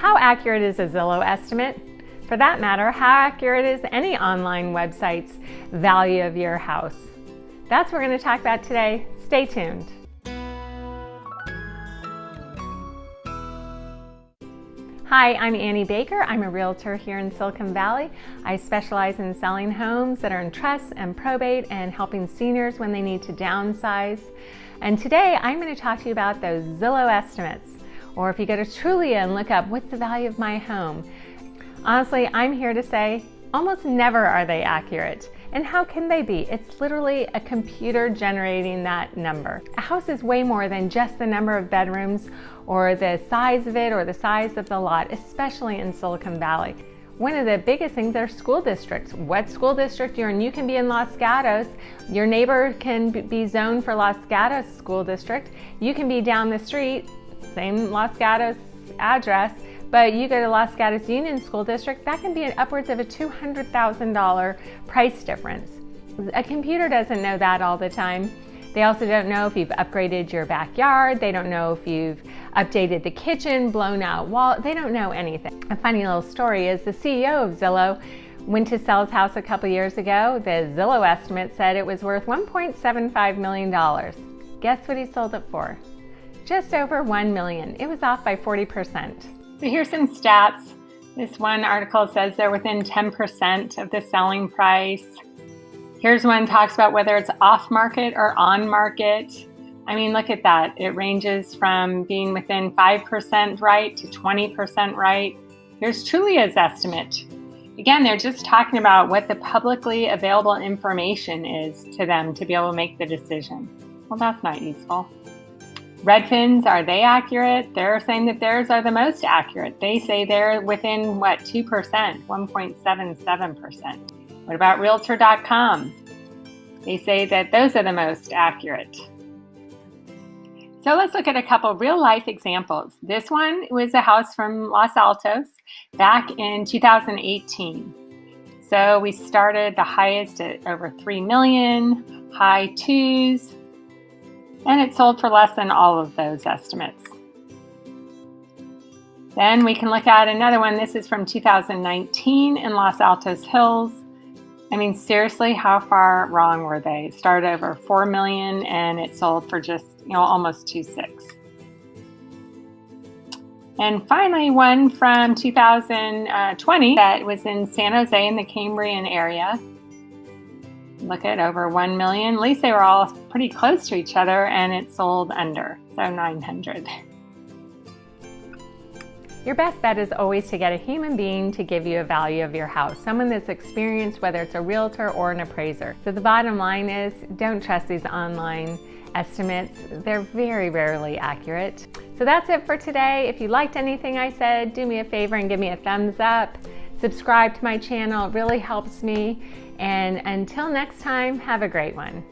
How accurate is a Zillow estimate? For that matter, how accurate is any online website's value of your house? That's what we're going to talk about today. Stay tuned. Hi, I'm Annie Baker. I'm a realtor here in Silicon Valley. I specialize in selling homes that are in trust and probate and helping seniors when they need to downsize. And today I'm going to talk to you about those Zillow estimates. Or if you go to Trulia and look up what's the value of my home. Honestly, I'm here to say almost never are they accurate. And how can they be? It's literally a computer generating that number. A house is way more than just the number of bedrooms or the size of it or the size of the lot, especially in Silicon Valley. One of the biggest things are school districts. What school district you're in, you can be in Los Gatos. Your neighbor can be zoned for Los Gatos School District. You can be down the street, same Los Gatos address, but you go to Los Gatos Union School District, that can be an upwards of a $200,000 price difference. A computer doesn't know that all the time. They also don't know if you've upgraded your backyard. They don't know if you've updated the kitchen, blown out wall. They don't know anything. A funny little story is the CEO of Zillow went to sell his house a couple years ago. The Zillow estimate said it was worth $1.75 million. Guess what he sold it for? Just over 1 million. It was off by 40%. So here's some stats. This one article says they're within 10% of the selling price. Here's one talks about whether it's off market or on market. I mean, look at that. It ranges from being within 5% right to 20% right. Here's Trulia's estimate. Again, they're just talking about what the publicly available information is to them to be able to make the decision. Well, that's not useful. Redfins, are they accurate? They're saying that theirs are the most accurate. They say they're within, what, 2%, 1.77%. What about Realtor.com? They say that those are the most accurate. So let's look at a couple real life examples. This one was a house from Los Altos back in 2018. So we started the highest at over 3 million, high twos, and it sold for less than all of those estimates. Then we can look at another one. This is from 2019 in Los Altos Hills. I mean, seriously, how far wrong were they? It started over 4 million and it sold for just, you know, almost 2.6. And finally, one from 2020 that was in San Jose in the Cambrian area. Look at over 1 million. At least they were all pretty close to each other and it sold under, so 900. Your best bet is always to get a human being to give you a value of your house, someone that's experienced, whether it's a realtor or an appraiser. So the bottom line is don't trust these online estimates. They're very rarely accurate. So that's it for today. If you liked anything I said, do me a favor and give me a thumbs up. Subscribe to my channel, it really helps me. And until next time, have a great one.